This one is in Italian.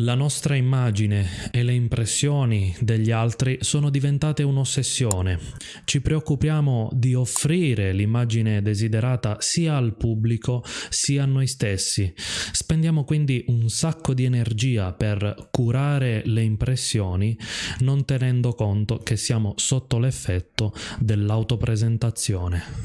La nostra immagine e le impressioni degli altri sono diventate un'ossessione. Ci preoccupiamo di offrire l'immagine desiderata sia al pubblico sia a noi stessi. Spendiamo quindi un sacco di energia per curare le impressioni, non tenendo conto che siamo sotto l'effetto dell'autopresentazione.